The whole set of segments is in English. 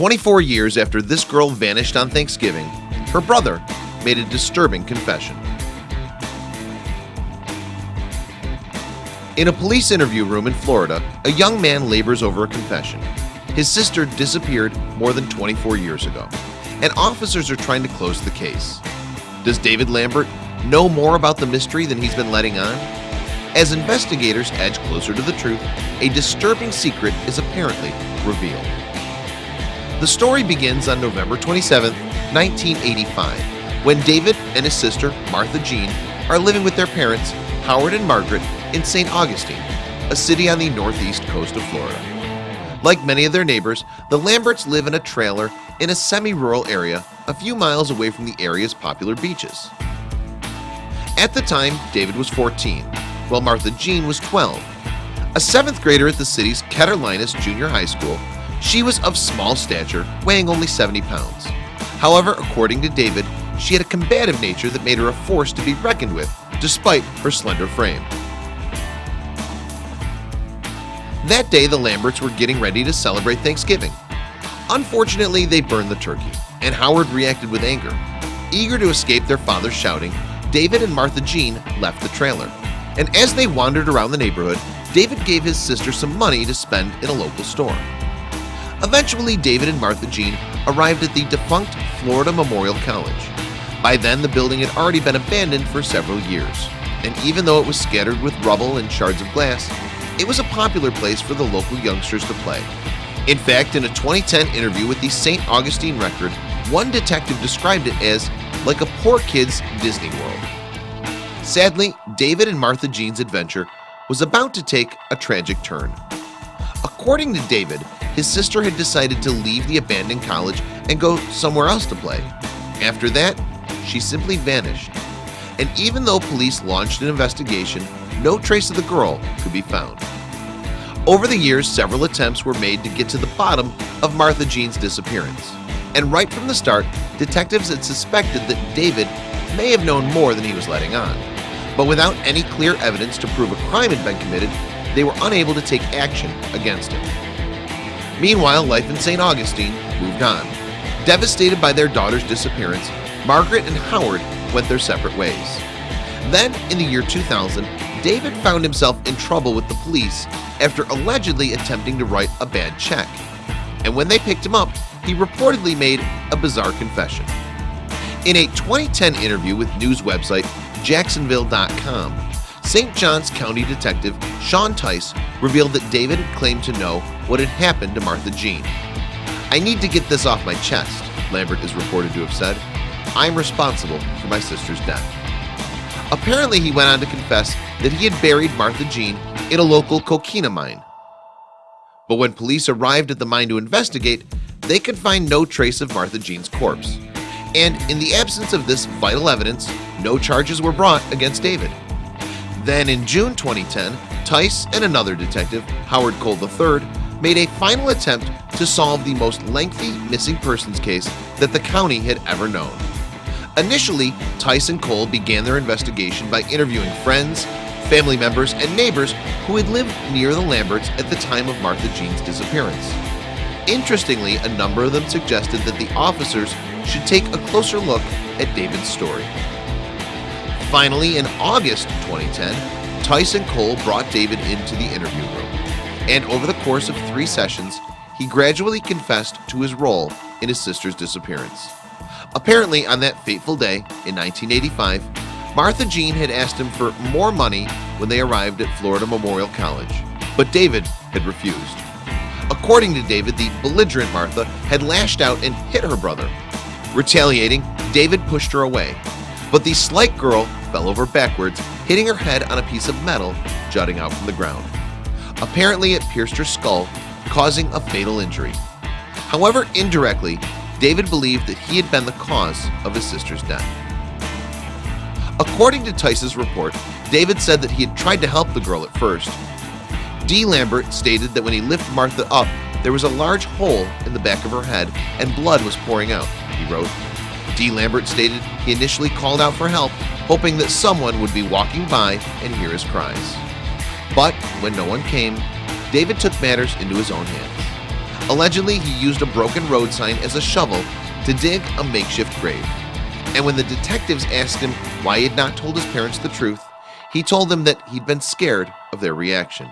24 years after this girl vanished on Thanksgiving, her brother made a disturbing confession. In a police interview room in Florida, a young man labors over a confession. His sister disappeared more than 24 years ago, and officers are trying to close the case. Does David Lambert know more about the mystery than he's been letting on? As investigators edge closer to the truth, a disturbing secret is apparently revealed. The story begins on November 27, 1985, when David and his sister, Martha Jean, are living with their parents, Howard and Margaret, in St. Augustine, a city on the northeast coast of Florida. Like many of their neighbors, the Lamberts live in a trailer in a semi-rural area a few miles away from the area's popular beaches. At the time, David was 14, while Martha Jean was 12. A seventh grader at the city's Ketter Junior High School, she was of small stature, weighing only 70 pounds. However, according to David, she had a combative nature that made her a force to be reckoned with, despite her slender frame. That day, the Lamberts were getting ready to celebrate Thanksgiving. Unfortunately, they burned the turkey, and Howard reacted with anger. Eager to escape their father's shouting, David and Martha Jean left the trailer. And as they wandered around the neighborhood, David gave his sister some money to spend in a local store. Eventually, David and Martha Jean arrived at the defunct Florida Memorial College. By then, the building had already been abandoned for several years, and even though it was scattered with rubble and shards of glass, it was a popular place for the local youngsters to play. In fact, in a 2010 interview with the St. Augustine Record, one detective described it as like a poor kid's Disney World. Sadly, David and Martha Jean's adventure was about to take a tragic turn. According to David, his sister had decided to leave the abandoned college and go somewhere else to play. After that, she simply vanished. And even though police launched an investigation, no trace of the girl could be found. Over the years, several attempts were made to get to the bottom of Martha Jean's disappearance. And right from the start, detectives had suspected that David may have known more than he was letting on. But without any clear evidence to prove a crime had been committed, they were unable to take action against him. Meanwhile, life in St. Augustine moved on. Devastated by their daughter's disappearance, Margaret and Howard went their separate ways. Then, in the year 2000, David found himself in trouble with the police after allegedly attempting to write a bad check. And when they picked him up, he reportedly made a bizarre confession. In a 2010 interview with news website Jacksonville.com, St. Johns County Detective Sean Tice revealed that David claimed to know what had happened to Martha Jean. I need to get this off my chest, Lambert is reported to have said. I'm responsible for my sister's death. Apparently, he went on to confess that he had buried Martha Jean in a local coquina mine. But when police arrived at the mine to investigate, they could find no trace of Martha Jean's corpse. And in the absence of this vital evidence, no charges were brought against David. Then in June 2010, Tice and another detective, Howard Cole III, made a final attempt to solve the most lengthy missing persons case that the county had ever known. Initially, Tice and Cole began their investigation by interviewing friends, family members, and neighbors who had lived near the Lamberts at the time of Martha Jean's disappearance. Interestingly, a number of them suggested that the officers should take a closer look at David's story. Finally, in August 2010, Tice and Cole brought David into the interview room, and over the course of three sessions, he gradually confessed to his role in his sister's disappearance. Apparently, on that fateful day in 1985, Martha Jean had asked him for more money when they arrived at Florida Memorial College, but David had refused. According to David, the belligerent Martha had lashed out and hit her brother. Retaliating, David pushed her away, but the slight girl fell over backwards, hitting her head on a piece of metal jutting out from the ground. Apparently, it pierced her skull, causing a fatal injury. However, indirectly, David believed that he had been the cause of his sister's death. According to Tice's report, David said that he had tried to help the girl at first. D. Lambert stated that when he lifted Martha up, there was a large hole in the back of her head and blood was pouring out, he wrote. D. Lambert stated he initially called out for help, hoping that someone would be walking by and hear his cries. But when no one came, David took matters into his own hands. Allegedly, he used a broken road sign as a shovel to dig a makeshift grave. And when the detectives asked him why he had not told his parents the truth, he told them that he'd been scared of their reaction.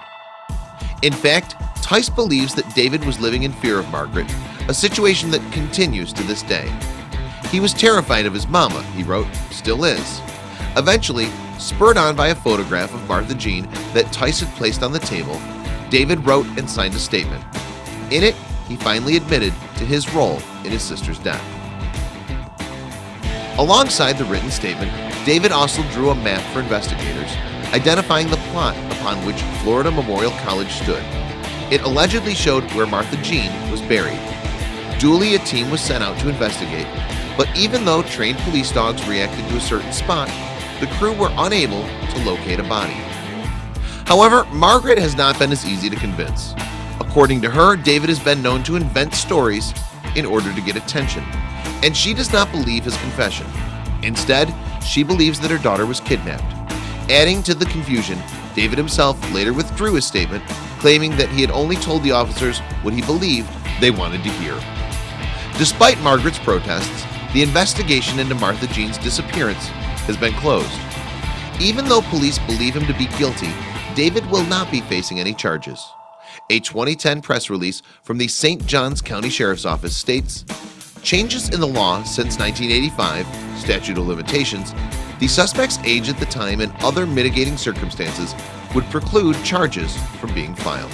In fact, Tice believes that David was living in fear of Margaret, a situation that continues to this day. He was terrified of his mama, he wrote, still is. Eventually, spurred on by a photograph of Martha Jean that Tyson placed on the table, David wrote and signed a statement. In it, he finally admitted to his role in his sister's death. Alongside the written statement, David also drew a map for investigators, identifying the plot upon which Florida Memorial College stood. It allegedly showed where Martha Jean was buried. Duly, a team was sent out to investigate, but even though trained police dogs reacted to a certain spot, the crew were unable to locate a body. However, Margaret has not been as easy to convince. According to her, David has been known to invent stories in order to get attention, and she does not believe his confession. Instead, she believes that her daughter was kidnapped. Adding to the confusion, David himself later withdrew his statement, claiming that he had only told the officers what he believed they wanted to hear. Despite Margaret's protests, the investigation into Martha Jean's disappearance has been closed. Even though police believe him to be guilty, David will not be facing any charges. A 2010 press release from the St. Johns County Sheriff's Office states, Changes in the law since 1985, statute of limitations, the suspect's age at the time and other mitigating circumstances would preclude charges from being filed.